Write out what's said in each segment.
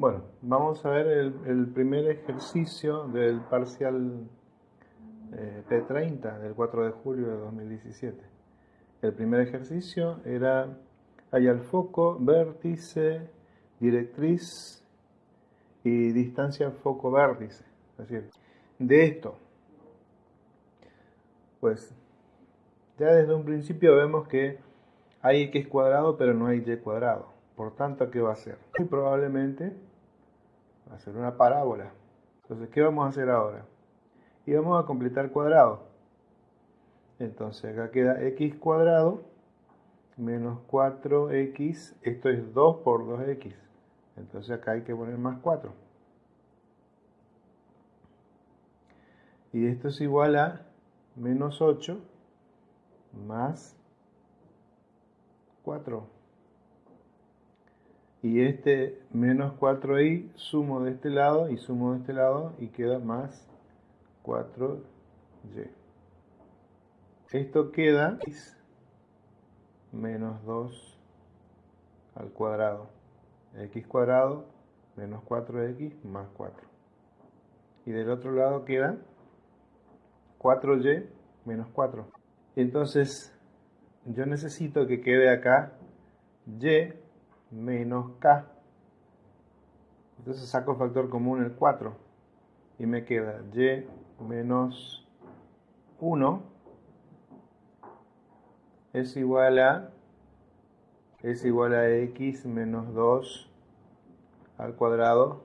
Bueno, vamos a ver el, primer ejercicio del parcial eh, P30 del 4 de julio de 2017. El primer ejercicio era, hay al foco, vértice, directriz y distancia foco-vértice. De esto, pues ya desde un principio vemos que hay x cuadrado pero no hay y cuadrado. Por tanto, ¿qué va a hacer? Muy probablemente ser una parábola. Entonces, ¿qué vamos a hacer ahora? Y vamos a completar cuadrado. Entonces, acá queda x cuadrado menos 4x. Esto es 2 por 2x. Entonces, acá hay que poner más 4. Y esto es igual a menos 8 más 4. Y este menos 4i sumo de este lado y sumo de este lado y queda más 4y. Esto queda menos 2 al cuadrado. x cuadrado menos 4x más 4. Y del otro lado queda 4y menos 4. Entonces, yo necesito que quede acá y menos k. Entonces saco el factor común el 4 y me queda y menos 1 es igual a es igual a x menos 2 al cuadrado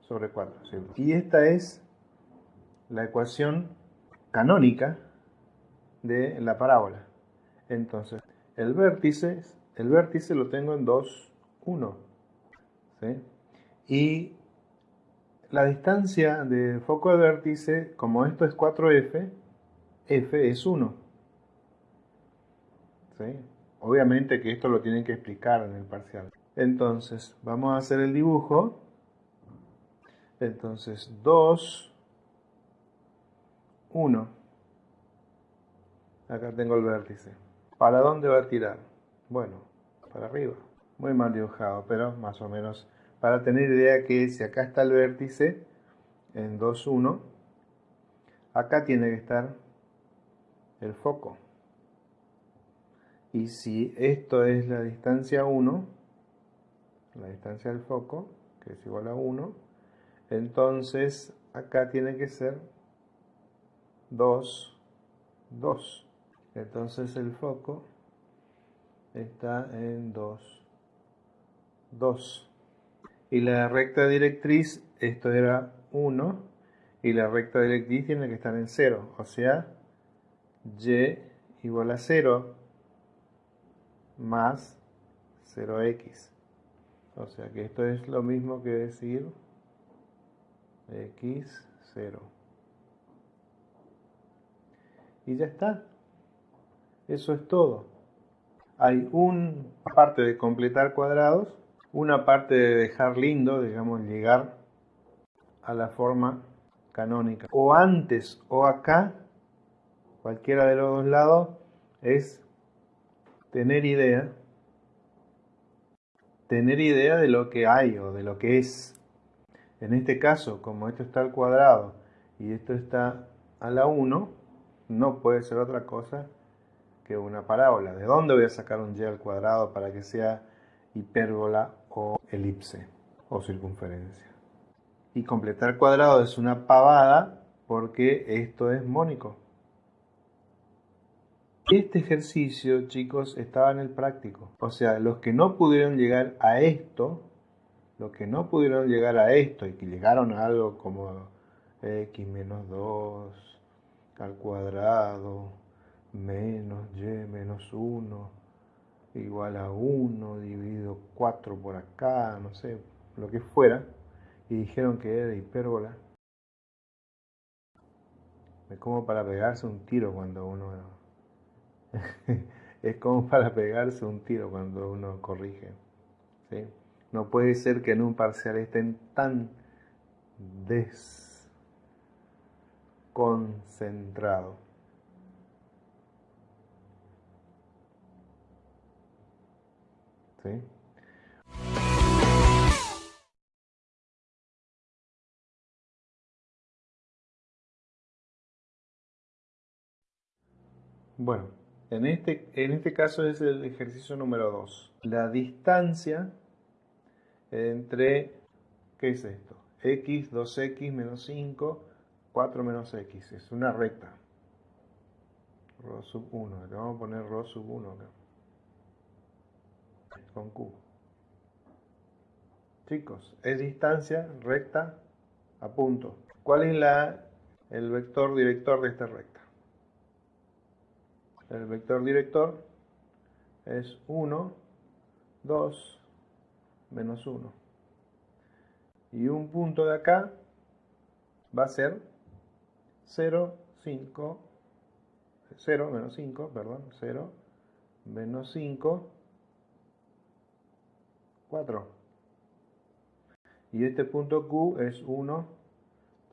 sobre 4. Y esta es la ecuación canónica de la parábola. Entonces, el vértice, el vértice lo tengo en 2, 1. Y la distancia de foco de vértice, como esto es 4f, f es 1. Obviamente que esto lo tienen que explicar en el parcial. Entonces, vamos a hacer el dibujo. Entonces, 2, 1. Acá tengo el vértice. ¿Para dónde va a tirar? Bueno, para arriba. Muy mal dibujado, pero más o menos para tener idea que si acá está el vértice en 2, 1, acá tiene que estar el foco. Y si esto es la distancia 1, la distancia del foco, que es igual a 1, entonces acá tiene que ser 2, 2. Entonces el foco está en 2, 2. Y la recta directriz, esto era 1, y la recta directriz tiene que estar en 0, o sea, y igual a 0 más 0x. O sea que esto es lo mismo que decir x 0. Y ya está. Eso es todo. Hay una parte de completar cuadrados, una parte de dejar lindo, digamos, llegar a la forma canónica. O antes o acá, cualquiera de los dos lados, es tener idea, tener idea de lo que hay o de lo que es. En este caso, como esto está al cuadrado y esto está a la 1, no puede ser otra cosa que una parábola. ¿De dónde voy a sacar un y al cuadrado para que sea hipérbola o elipse o circunferencia? Y completar cuadrado es una pavada porque esto es mónico. Este ejercicio, chicos, estaba en el práctico. O sea, los que no pudieron llegar a esto, los que no pudieron llegar a esto y que llegaron a algo como x menos 2 al cuadrado, menos y menos 1 igual a 1 dividido 4 por acá, no sé, lo que fuera, y dijeron que era hipérbola. Es como para pegarse un tiro cuando uno... es como para pegarse un tiro cuando uno corrige. No puede ser que en un parcial estén tan desconcentrados. Bueno, en este, en este caso es el ejercicio número 2. La distancia entre, ¿qué es esto? x, 2x, menos 5, 4 menos x. Es una recta. Rho sub 1, le vamos a poner Rho sub 1 acá. Con q. Chicos, es distancia recta a punto. ¿Cuál es la, el vector director de esta recta? El vector director es 1, 2, menos 1. Y un punto de acá va a ser 0, 5, 0 menos 5, perdón, 0 menos 5, 4. Y este punto Q es 1,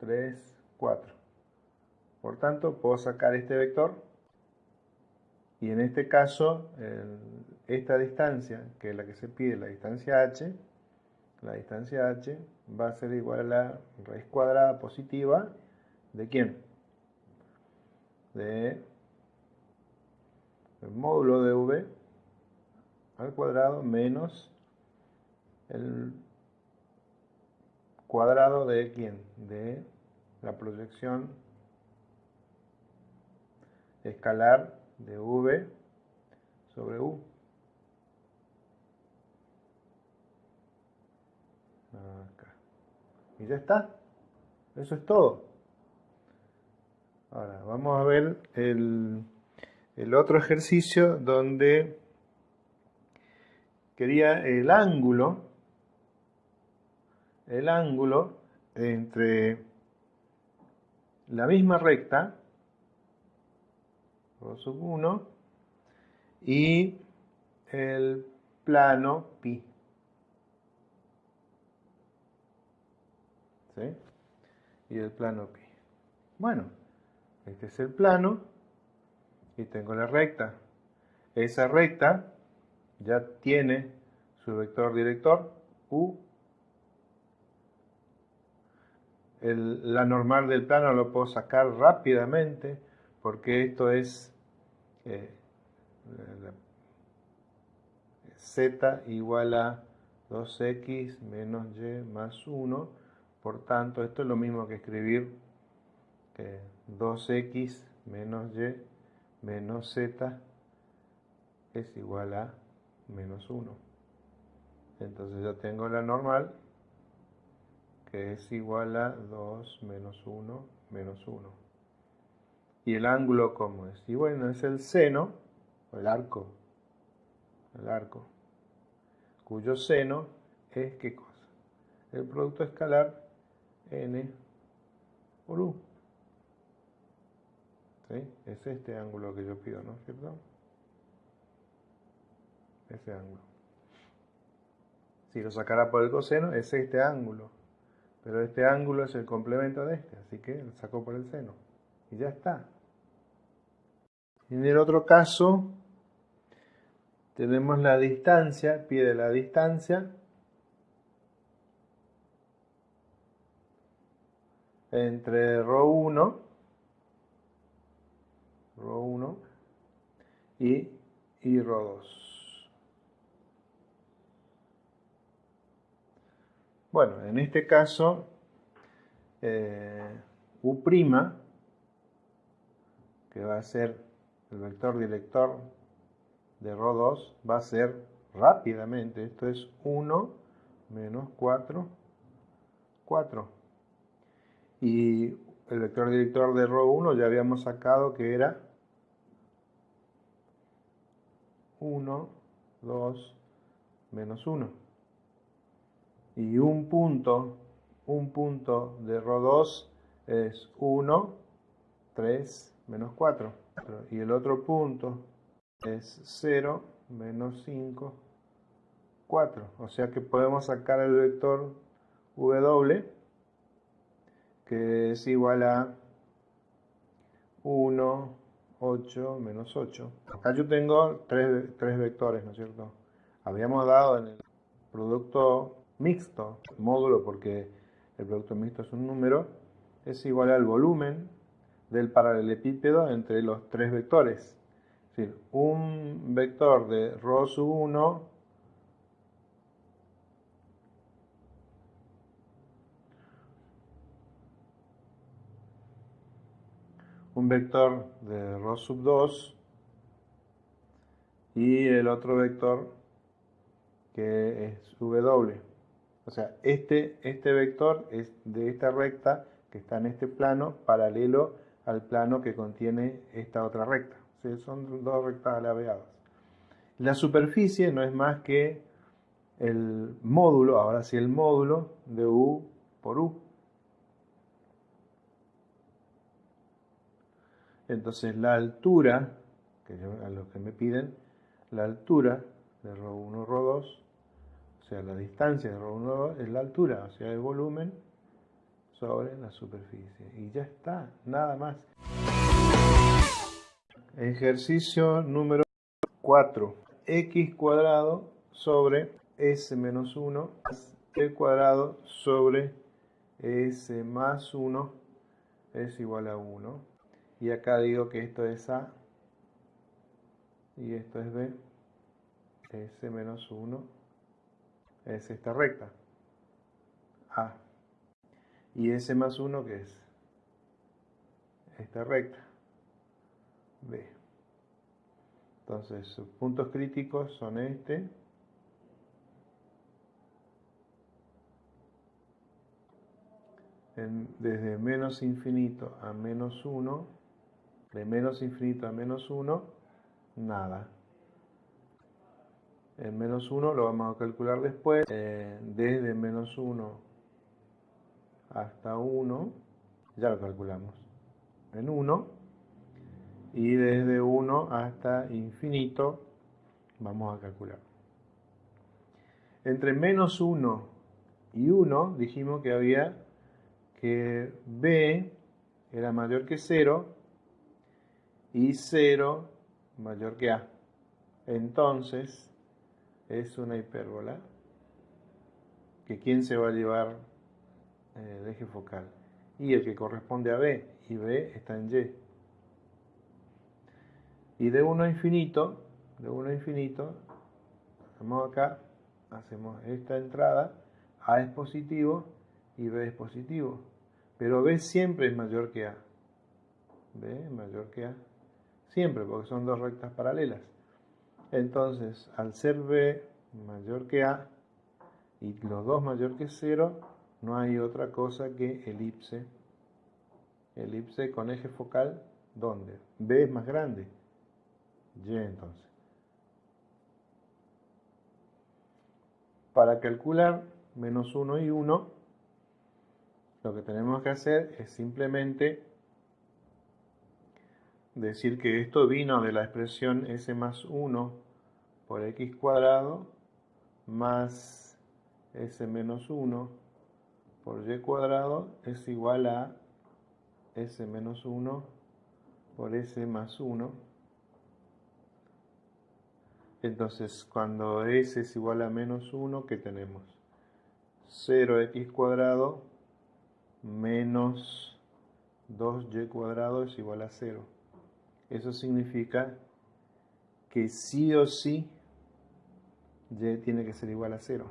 3, 4. Por tanto, puedo sacar este vector y en este caso, esta distancia, que es la que se pide, la distancia h, la distancia h va a ser igual a la raíz cuadrada positiva de quién? De el módulo de v al cuadrado menos el cuadrado de quién? De la proyección escalar de V sobre U. Y ya está. Eso es todo. Ahora, vamos a ver el, el otro ejercicio donde quería el ángulo, el ángulo entre la misma recta sub 1 y el plano pi. ¿Sí? Y el plano pi. Bueno, este es el plano y tengo la recta. Esa recta ya tiene su vector director u. la normal del plano lo puedo sacar rápidamente porque esto es eh, z igual a 2x menos y más 1. Por tanto, esto es lo mismo que escribir 2x menos y menos z es igual a menos 1. Entonces yo tengo la normal que es igual a 2 menos 1 menos 1. ¿Y el ángulo cómo es? Y bueno, es el seno, o el arco, el arco, cuyo seno es qué cosa? El producto escalar n por u. ¿Sí? Es este ángulo que yo pido, ¿no es cierto? Ese ángulo. Si lo sacara por el coseno, es este ángulo. Pero este ángulo es el complemento de este, así que lo saco por el seno. Y ya está. En el otro caso, tenemos la distancia, pide la distancia entre ρ1, ρ1 y, y ρ2. Bueno, en este caso, eh, U', que va a ser el vector director de ρ2 va a ser rápidamente, esto es 1 menos 4, 4. Y el vector director de ρ1 ya habíamos sacado que era 1, 2, menos 1. Y un punto, un punto de ρ2 es 1, 3, menos 4 y el otro punto es 0 menos 5, 4. O sea que podemos sacar el vector W que es igual a 1, 8, menos 8. Acá yo tengo tres, tres vectores, ¿no es cierto? Habíamos dado en el producto mixto, módulo porque el producto mixto es un número, es igual al volumen del paralelepípedo entre los tres vectores. Es decir, un vector de rho sub 1 un vector de rho sub 2 y el otro vector que es W. O sea, este, este vector es de esta recta que está en este plano paralelo al plano que contiene esta otra recta. son dos rectas alabeadas. La superficie no es más que el módulo, ahora sí el módulo de U por U. Entonces la altura, que a lo que me piden, la altura de ρ1, ρ2, o sea, la distancia de ρ1, ρ2 es la altura, o sea, el volumen sobre la superficie. Y ya está, nada más. Ejercicio número 4. x cuadrado sobre s menos 1 el cuadrado sobre s más 1 es igual a 1. Y acá digo que esto es a y esto es b. s menos 1 es esta recta. a. Y S más 1, que es? Esta recta. B. Entonces, sus puntos críticos son este. desde menos infinito a menos 1, de menos infinito a menos 1, nada. El menos 1 lo vamos a calcular después. Eh, desde menos 1 hasta 1, ya lo calculamos, en 1, y desde 1 hasta infinito vamos a calcular. Entre menos 1 y 1 dijimos que había que b era mayor que 0 y 0 mayor que a. Entonces es una hipérbola que quién se va a llevar el eje focal y el que corresponde a B y B está en Y. Y de 1 a infinito, de 1 a infinito, hacemos acá, hacemos esta entrada, A es positivo y B es positivo. Pero B siempre es mayor que A. B es mayor que A. Siempre, porque son dos rectas paralelas. Entonces, al ser B mayor que A y los dos mayor que 0, no hay otra cosa que elipse. Elipse con eje focal, ¿dónde? B es más grande. Y entonces. Para calcular menos 1 y 1, lo que tenemos que hacer es simplemente decir que esto vino de la expresión s más 1 por x cuadrado más s menos 1 por y cuadrado es igual a s menos 1 por s más 1. Entonces, cuando s es igual a menos 1, ¿qué tenemos? 0x cuadrado menos 2y cuadrado es igual a 0. Eso significa que sí o sí y tiene que ser igual a 0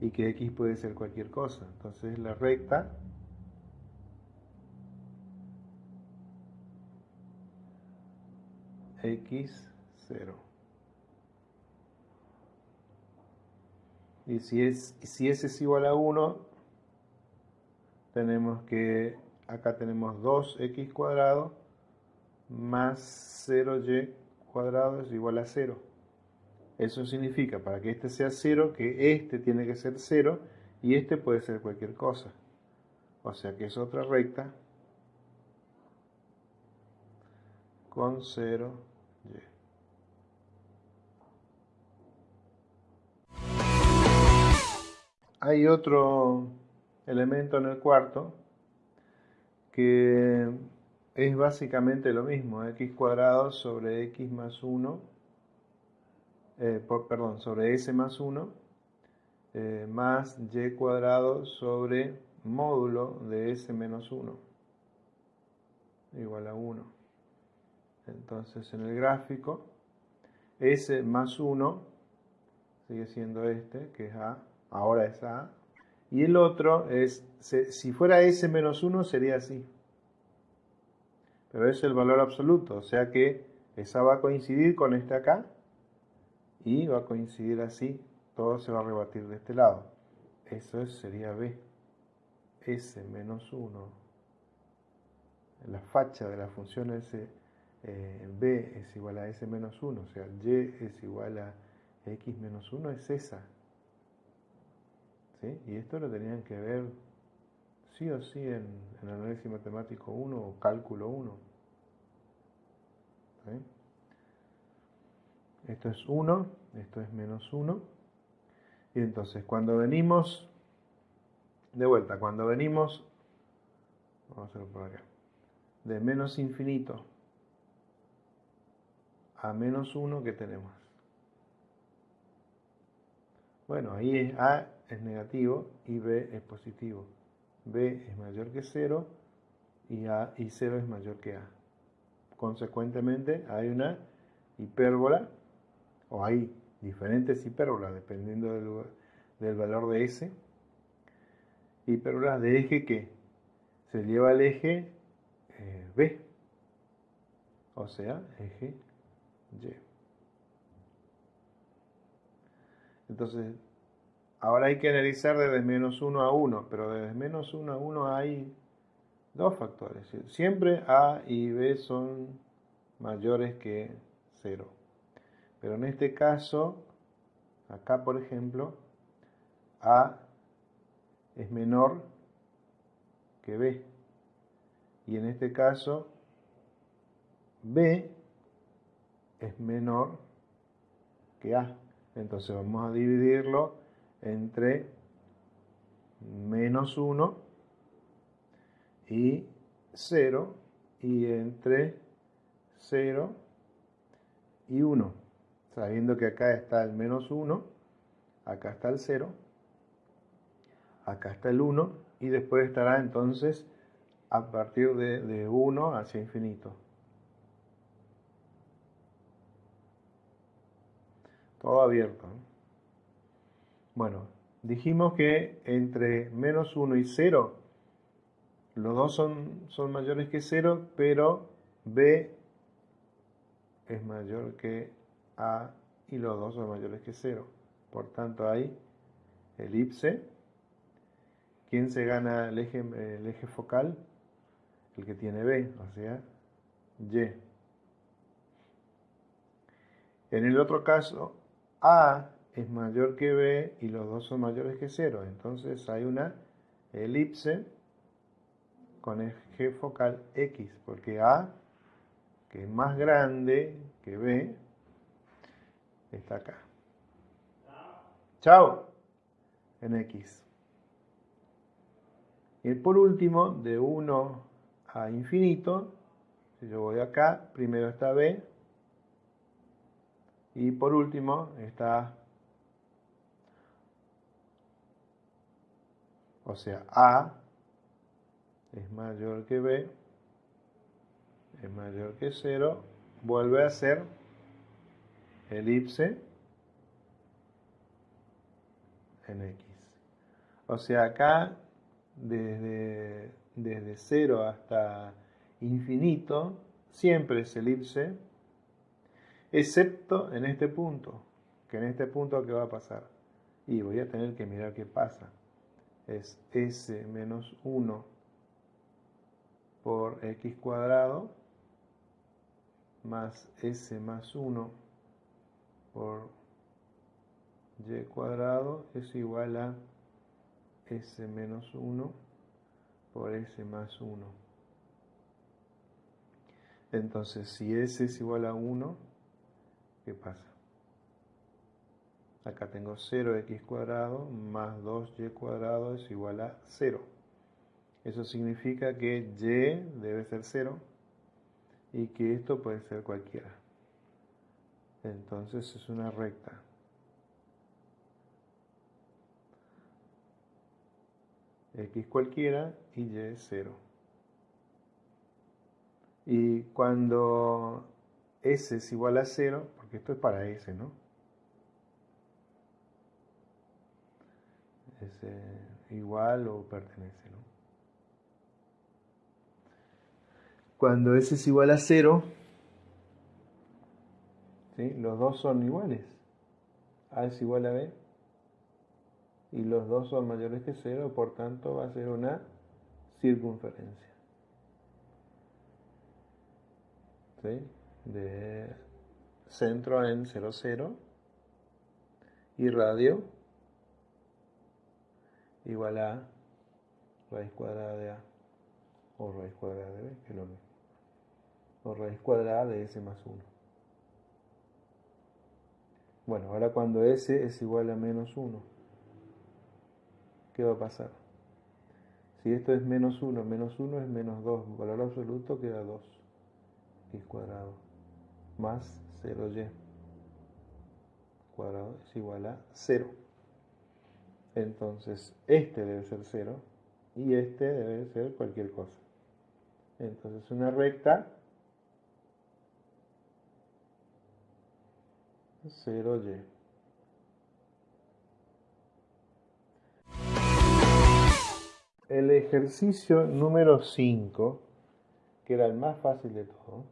y que x puede ser cualquier cosa. Entonces la recta x 0. Y si, es, si s es igual a 1, tenemos que, acá tenemos 2x cuadrado más 0y cuadrado es igual a 0. Eso significa, para que este sea 0, que este tiene que ser 0 y este puede ser cualquier cosa. O sea que es otra recta con 0, y. Hay otro elemento en el cuarto que es básicamente lo mismo, x cuadrado sobre x más 1 eh, perdón, sobre s más 1 eh, más y cuadrado sobre módulo de s menos 1 igual a 1. Entonces en el gráfico, S más 1 sigue siendo este, que es A, ahora es A, y el otro es, si fuera S menos 1 sería así, pero es el valor absoluto, o sea que esa va a coincidir con este acá, y va a coincidir así, todo se va a rebatir de este lado. Eso sería B, S menos 1, la facha de la función S eh, B es igual a S menos 1, o sea, Y es igual a X menos 1, es esa. ¿Sí? Y esto lo tenían que ver sí o sí en, en análisis matemático 1 o cálculo 1. Esto es 1, esto es menos 1. Y entonces cuando venimos, de vuelta, cuando venimos, vamos a hacerlo por acá, de menos infinito a menos 1 que tenemos. Bueno, ahí es A es negativo y B es positivo. B es mayor que 0 y, A, y 0 es mayor que A. Consecuentemente hay una hipérbola o hay diferentes hipérbolas dependiendo del, valor de S. Hipérbolas de eje que se lleva al eje eh, B, o sea, eje y. Entonces, ahora hay que analizar desde menos 1 a 1, pero desde menos 1 a 1 hay dos factores. Siempre A y B son mayores que 0. Pero en este caso, acá por ejemplo, A es menor que B. Y en este caso, B es menor que A. Entonces vamos a dividirlo entre menos 1 y 0 y entre 0 y 1. Sabiendo que acá está el menos 1, acá está el 0, acá está el 1 y después estará entonces a partir de, de 1 hacia infinito. todo abierto. Bueno, dijimos que entre menos 1 y 0, los dos son, son mayores que 0, pero B es mayor que A y los dos son mayores que 0. Por tanto hay elipse. ¿Quién se gana el eje, focal? El que tiene B, o sea, Y. En el otro caso, a es mayor que B y los dos son mayores que 0. Entonces hay una elipse con eje focal X, porque A, que es más grande que B, está acá. Chao. En X. Y por último, de 1 a infinito, si yo voy acá, primero está B, y por último está, o sea, A es mayor que B, es mayor que 0, vuelve a ser elipse en X. O sea, acá desde, desde 0 hasta infinito siempre es elipse excepto en este punto, que en este punto ¿qué va a pasar? Y voy a tener que mirar qué pasa. Es s menos 1 por x cuadrado más s más 1 por y cuadrado es igual a s menos 1 por s más 1. Entonces, si s es igual a 1, ¿qué pasa? Acá tengo 0x cuadrado más 2y cuadrado es igual a 0. Eso significa que y debe ser 0 y que esto puede ser cualquiera. Entonces es una recta. x cualquiera y y es 0. Y cuando S es igual a 0, porque esto es para S, ¿no? Es igual o pertenece, ¿no? Cuando S es igual a 0, los dos son iguales. A es igual a B y los dos son mayores que 0, por tanto va a ser una circunferencia. ¿Sí? De centro en 0, 0 y radio igual a raíz cuadrada de A o raíz cuadrada de B, que es lo mismo. O raíz cuadrada de S más 1. Bueno, ahora cuando S es igual a menos 1, ¿qué va a pasar? Si esto es menos 1, menos 1 es menos 2, valor absoluto queda 2, x cuadrado, más 0y cuadrado es igual a 0. Entonces, este debe ser 0 y este debe ser cualquier cosa. Entonces, una recta 0y. El ejercicio número 5, que era el más fácil de todo,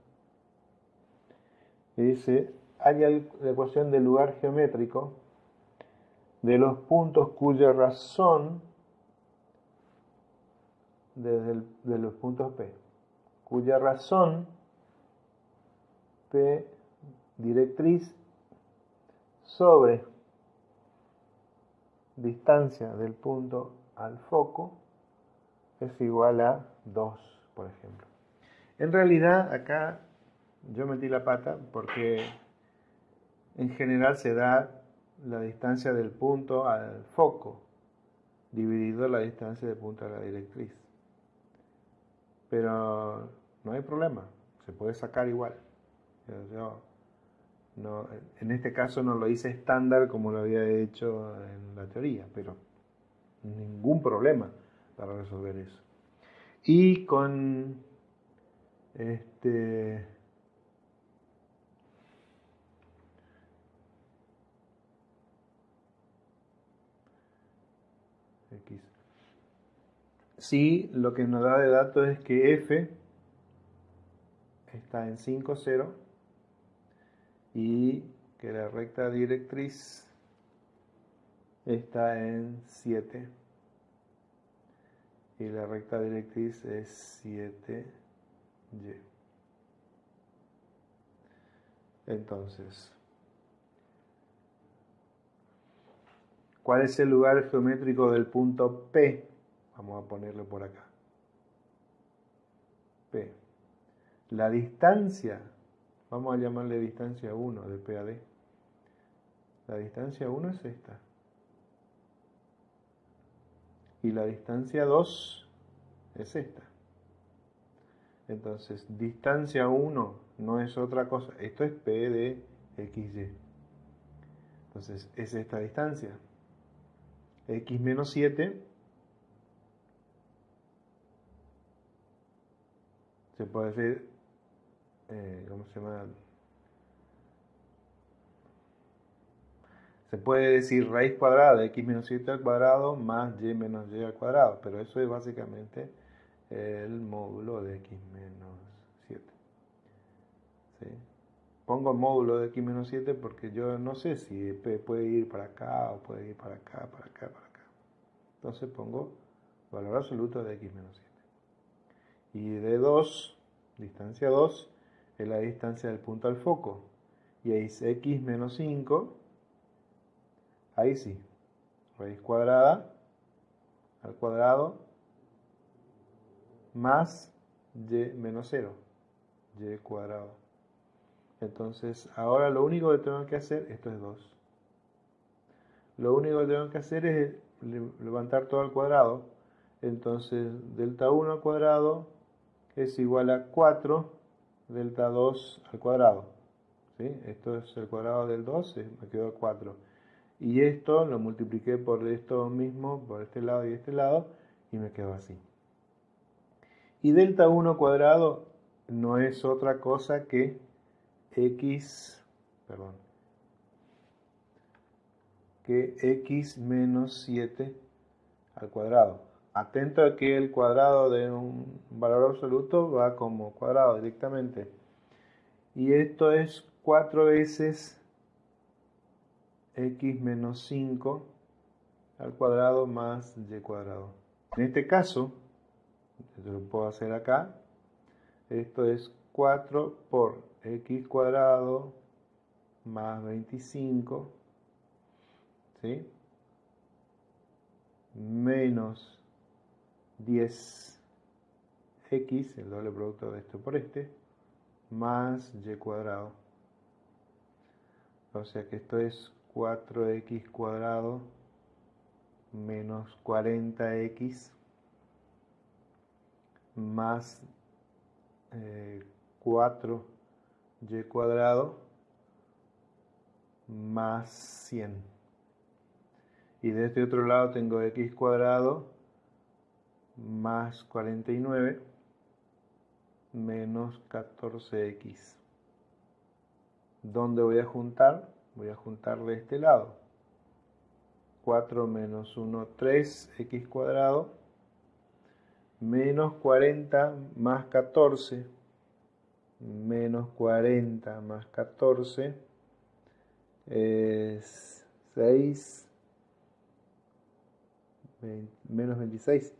dice, hay la ecuación del lugar geométrico de los puntos cuya razón desde de los puntos P, cuya razón P directriz sobre distancia del punto al foco es igual a 2, por ejemplo. En realidad acá yo metí la pata porque en general se da la distancia del punto al foco dividido la distancia del punto a la directriz. Pero no hay problema, se puede sacar igual. En este caso no lo hice estándar como lo había hecho en la teoría, pero ningún problema para resolver eso. Y con este X. Sí, lo que nos da de dato es que F está en 5, 0 y que la recta directriz está en 7 y la recta directriz es 7y. Entonces, ¿cuál es el lugar geométrico del punto P? Vamos a ponerlo por acá. P. La distancia Vamos a llamarle distancia 1 de PAD. La distancia 1 es esta. Y la distancia 2 es esta. Entonces, distancia 1 no es otra cosa. Esto es P de XY. Entonces, es esta distancia. X menos 7 se puede decir eh, ¿cómo se llama? Se puede decir raíz cuadrada de x menos 7 al cuadrado más y menos y al cuadrado, pero eso es básicamente el módulo de x menos 7. Pongo módulo de x menos 7 porque yo no sé si puede ir para acá o puede ir para acá, para acá, para acá. Entonces pongo valor absoluto de x menos 7. Y de 2, distancia 2, es la distancia del punto al foco. Y es x menos 5, ahí sí, raíz cuadrada al cuadrado más y menos 0, y cuadrado. Entonces, ahora lo único que tengo que hacer, esto es 2. Lo único que tengo que hacer es levantar todo al cuadrado. Entonces, delta 1 al cuadrado es igual a 4 delta 2 al cuadrado. ¿sí? Esto es el cuadrado del 2, me quedó 4. Y esto lo multipliqué por esto mismo, por este lado y este lado, y me quedó así. Y delta 1 cuadrado no es otra cosa que x, perdón, que x menos 7 al cuadrado. Atento a que el cuadrado de un valor absoluto va como cuadrado directamente. Y esto es 4 veces x menos 5 al cuadrado más y cuadrado. En este caso, lo puedo hacer acá, esto es 4 por x cuadrado más 25, ¿sí? menos 10x, el doble producto de esto por este, más y cuadrado. O sea que esto es 4x cuadrado menos 40x más 4y eh, cuadrado más 100. Y de este otro lado tengo x cuadrado más 49 menos 14x. ¿Dónde voy a juntar? Voy a juntar de este lado. 4 menos 1, 3x cuadrado menos 40 más 14 menos 40 más 14 es 6 menos 26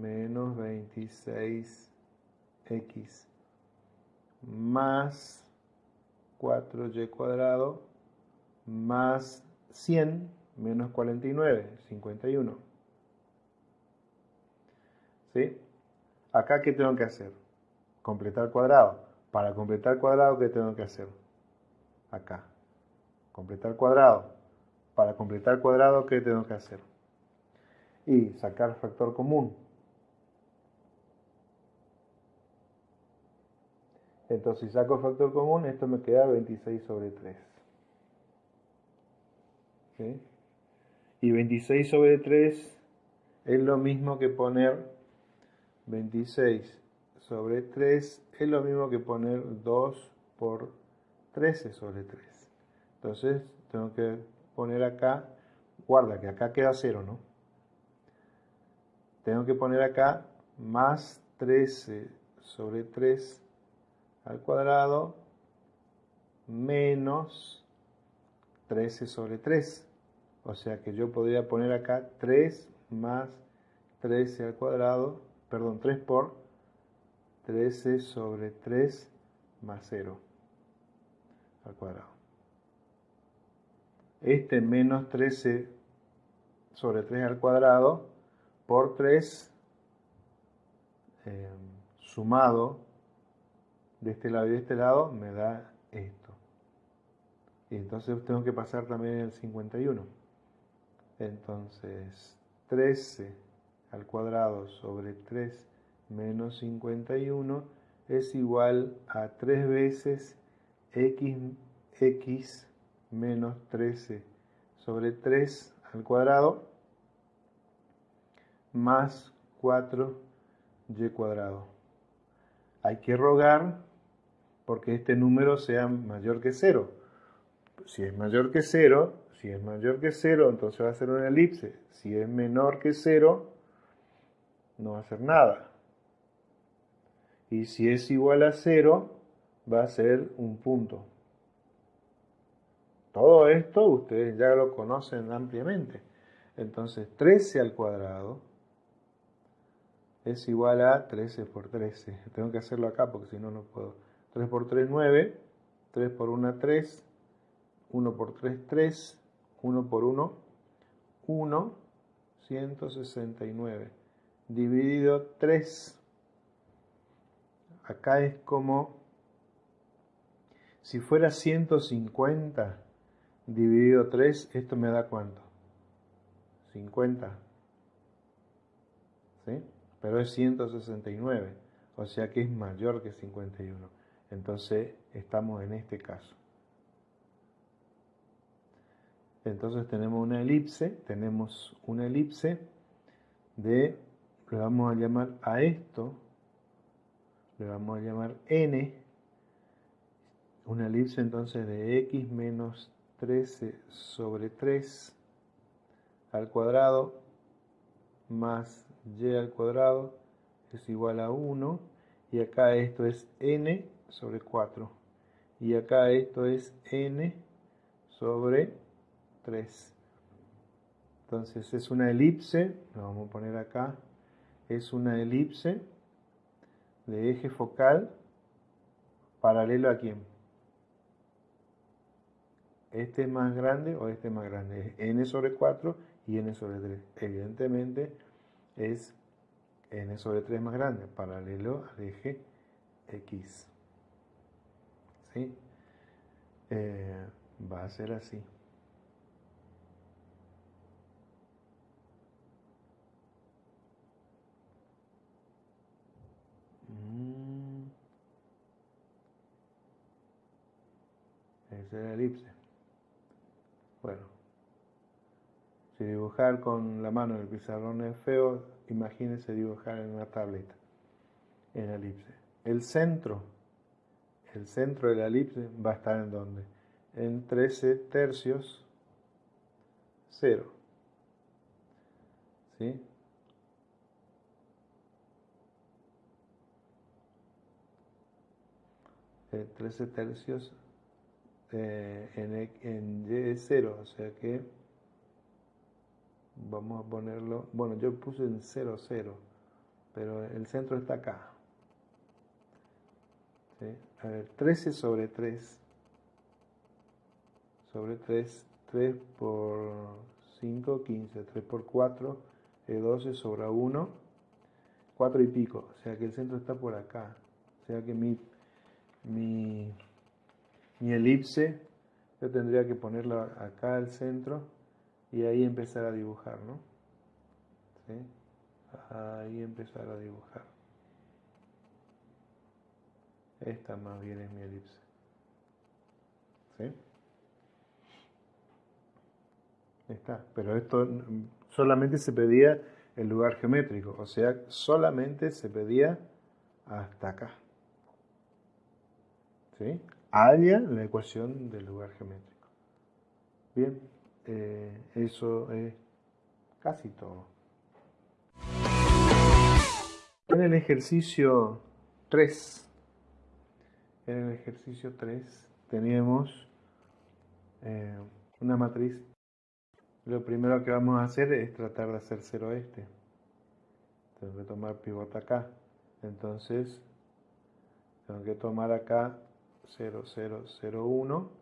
menos 26x más 4y cuadrado más 100 menos 49, 51. ¿Sí? Acá, ¿qué tengo que hacer? Completar cuadrado. Para completar cuadrado, ¿qué tengo que hacer? Acá. Completar cuadrado. Para completar cuadrado, ¿qué tengo que hacer? Y sacar factor común. Entonces, si saco factor común, esto me queda 26 sobre 3. Y 26 sobre 3 es lo mismo que poner 26 sobre 3 es lo mismo que poner 2 por 13 sobre 3. Entonces tengo que poner acá, guarda que acá queda 0, ¿no? Tengo que poner acá más 13 sobre 3 al cuadrado menos 13 sobre 3. O sea que yo podría poner acá 3 más 13 al cuadrado, perdón, 3 por 13 sobre 3 más 0 al cuadrado. Este menos 13 sobre 3 al cuadrado por 3 eh, sumado de este lado y de este lado me da esto. Y entonces tengo que pasar también el 51. Entonces, 13 al cuadrado sobre 3 menos 51 es igual a 3 veces x, x menos 13 sobre 3 al cuadrado más 4y cuadrado. Hay que rogar porque este número sea mayor que 0. Si es mayor que 0, si es mayor que 0, entonces va a ser una elipse. Si es menor que 0, no va a ser nada. Y si es igual a 0, va a ser un punto. Todo esto ustedes ya lo conocen ampliamente. Entonces 13 al cuadrado es igual a 13 por 13. Tengo que hacerlo acá porque si no, no puedo. 3 por 3, 9. 3 por 1, 3. 1 por 3, 3. 1 por 1, 1, 169. Dividido 3. Acá es como si fuera 150 dividido 3, esto me da cuánto? 50. ¿Sí? Pero es 169, o sea que es mayor que 51. Entonces estamos en este caso. Entonces tenemos una elipse, tenemos una elipse de, le vamos a llamar a esto, le vamos a llamar n, una elipse entonces de x menos 13 sobre 3 al cuadrado más y al cuadrado es igual a 1 y acá esto es n sobre 4 y acá esto es n sobre 3 entonces es una elipse lo vamos a poner acá es una elipse de eje focal paralelo a quién este es más grande o este es más grande. Es n sobre 4 y n sobre 3 evidentemente es n sobre 3 más grande, paralelo al eje X. ¿Sí? Eh, va a ser así. Mm. Es la elipse. Bueno. Si dibujar con la mano en el pizarrón es feo, imagínense dibujar en una tableta, en elipse. El centro, el centro de la elipse va a estar en donde? En 13 tercios 0. ¿Sí? Eh, 13 tercios eh, en, en Y es 0, o sea que vamos a ponerlo, bueno yo puse en 0, 0, pero el centro está acá. A ver, 13 sobre 3, sobre 3, 3 por 5, 15, 3 por 4, 12 sobre 1, 4 y pico, o sea que el centro está por acá, o sea que mi, mi, mi elipse, yo tendría que ponerlo acá al centro, y ahí empezar a dibujar, ¿no? ¿Sí? Ahí empezar a dibujar. Esta más bien es mi elipse. ¿Sí? Está. Pero esto solamente se pedía el lugar geométrico, o sea, solamente se pedía hasta acá. ¿Sí? Halla la ecuación del lugar geométrico. Bien. Eh, eso es casi todo. En el ejercicio 3, en el ejercicio 3 teníamos eh, una matriz. Lo primero que vamos a hacer es tratar de hacer cero este. Tengo que tomar pivote acá. Entonces, tengo que tomar acá 0, 0, 0, 1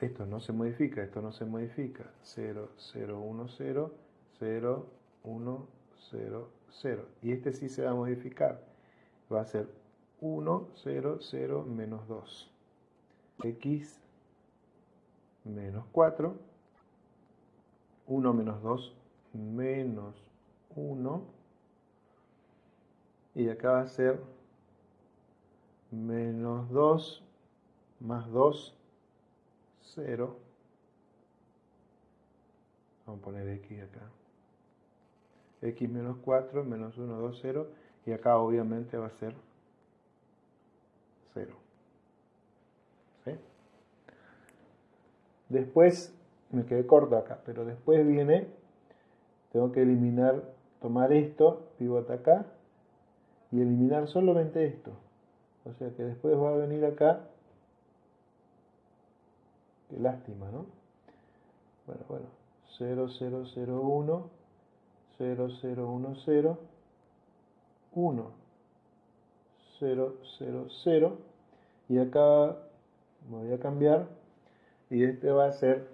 esto no se modifica, esto no se modifica. 0, 0, 1, 0, 0, 1, 0, 0. Y este sí se va a modificar. Va a ser 1, 0, 0, menos 2. X menos 4. 1 menos 2 menos 1. Y acá va a ser menos 2 más 2 0. Vamos a poner x acá. x menos 4, menos 1, 2, 0. Y acá obviamente va a ser 0. ¿Sí? Después, me quedé corto acá, pero después viene, tengo que eliminar, tomar esto, pivote acá, y eliminar solamente esto. O sea que después va a venir acá Qué lástima, ¿no? Bueno, bueno. 0001, 0010, 1, 000. Y acá voy a cambiar. Y este va a ser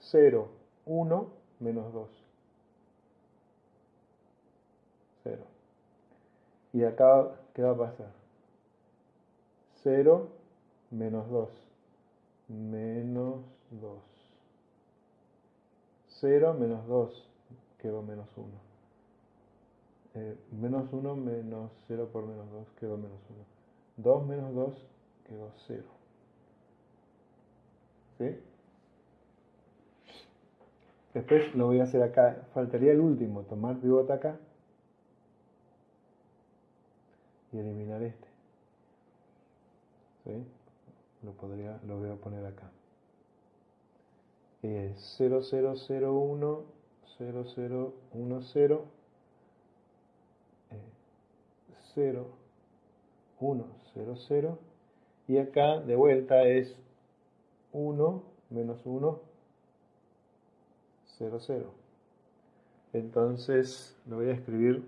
0, 1, menos 2. 0. Y acá, ¿qué va a pasar? 0 menos 2 menos 2. 0 menos 2 quedó menos 1. Eh, menos 1 menos 0 por menos 2 quedó menos 1. 2 menos 2 quedó 0. ¿Sí? Después lo voy a hacer acá. Faltaría el último, tomar pivote acá y eliminar este. Lo, podría, lo voy a poner acá. Es 0001 0010 0 1 0 0 y acá de vuelta es 1 menos 1 0 0 entonces lo voy a escribir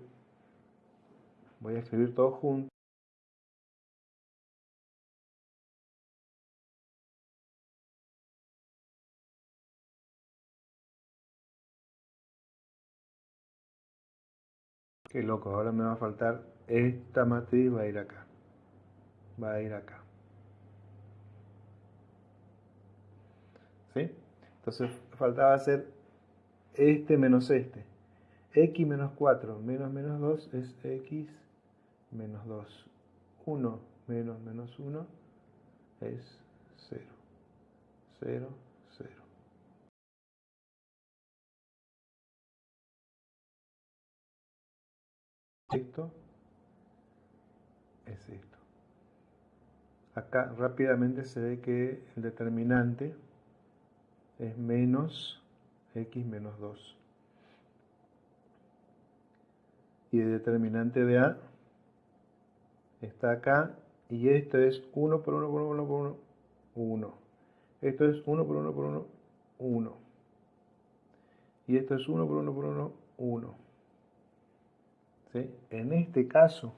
voy a escribir todo junto Qué loco, ahora me va a faltar esta matriz, va a ir acá. Va a ir acá. ¿Sí? Entonces faltaba hacer este menos este. x menos 4 menos menos 2 es x menos 2. 1 menos menos 1 es 0. 0, esto es esto. Acá rápidamente se ve que el determinante es menos x menos 2. Y el determinante de A está acá y esto es 1 por 1 por 1 por 1, 1. Esto es 1 por 1 por 1, 1. Y esto es 1 por 1 por 1, 1. En este caso,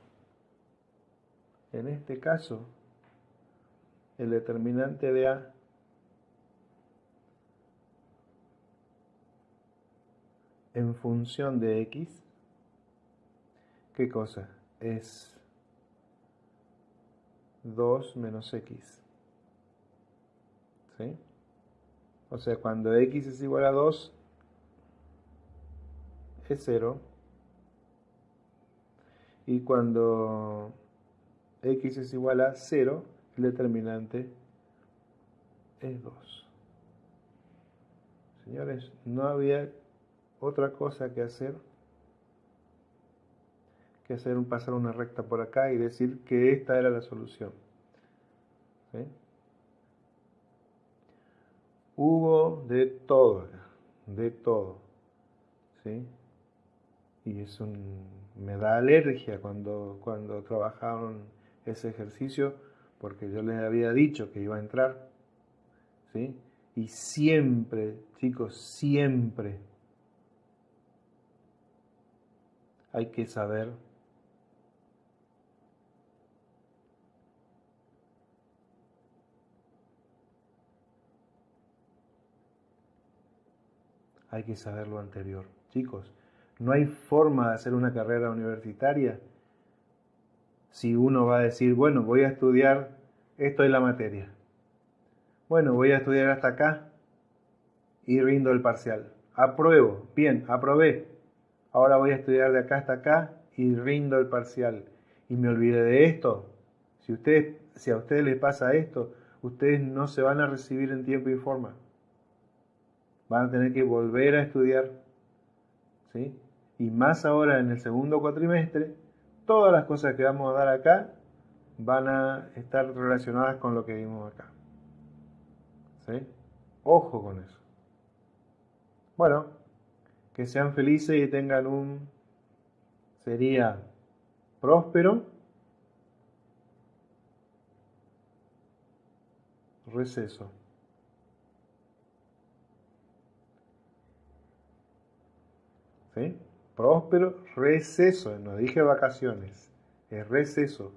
en este caso, el determinante de A en función de X, ¿qué cosa? Es 2 menos X. ¿Sí? O sea, cuando X es igual a 2, es 0 y cuando x es igual a 0, el determinante es 2. Señores, no había otra cosa que hacer que hacer un, pasar una recta por acá y decir que esta era la solución. Hubo de todo, de todo. ¿sí? Y es un me da alergia cuando, cuando trabajaron ese ejercicio porque yo les había dicho que iba a entrar. ¿sí? Y siempre, chicos, siempre hay que saber hay que saber lo anterior. Chicos, no hay forma de hacer una carrera universitaria si uno va a decir, bueno, voy a estudiar esto es la materia. Bueno, voy a estudiar hasta acá y rindo el parcial. Apruebo, bien, aprobé. Ahora voy a estudiar de acá hasta acá y rindo el parcial. Y me olvidé de esto. Si, si a ustedes les pasa esto, ustedes no se van a recibir en tiempo y forma. Van a tener que volver a estudiar. ¿Sí? y más ahora en el segundo cuatrimestre, todas las cosas que vamos a dar acá van a estar relacionadas con lo que vimos acá. ¿Sí? Ojo con eso. Bueno, que sean felices y tengan un, sería próspero, receso. ¿Sí? próspero receso, no dije vacaciones, es receso.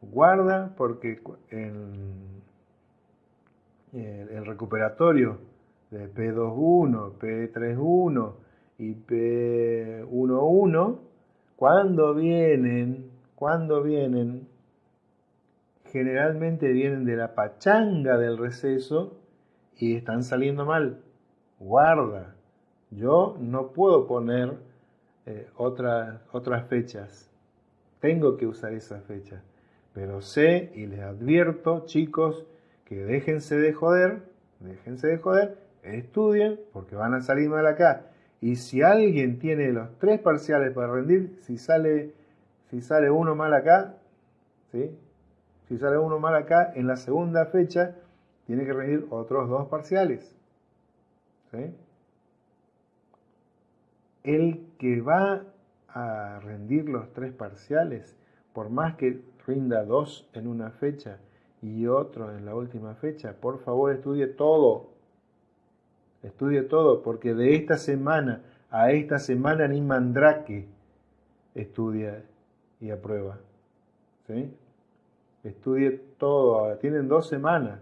Guarda porque en el recuperatorio de P21, P31 y P11, cuando vienen, cuando vienen, generalmente vienen de la pachanga del receso y están saliendo mal. Guarda, yo no puedo poner eh, otras fechas. Tengo que usar esas fechas. Pero sé y les advierto, chicos, que déjense de joder, déjense de joder, estudien, porque van a salir mal acá. Y si alguien tiene los tres parciales para rendir, si sale, si sale uno mal acá. Si sale uno mal acá, en la segunda fecha tiene que rendir otros dos parciales. El que va a rendir los tres parciales, por más que rinda dos en una fecha y otro en la última fecha, por favor estudie todo. Estudie todo, porque de esta semana a esta semana ni Mandrake estudia y aprueba. ¿sí? Estudie todo, tienen dos semanas,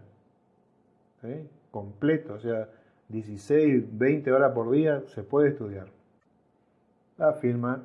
¿sí? completo, o sea, 16, 20 horas por día se puede estudiar. La firma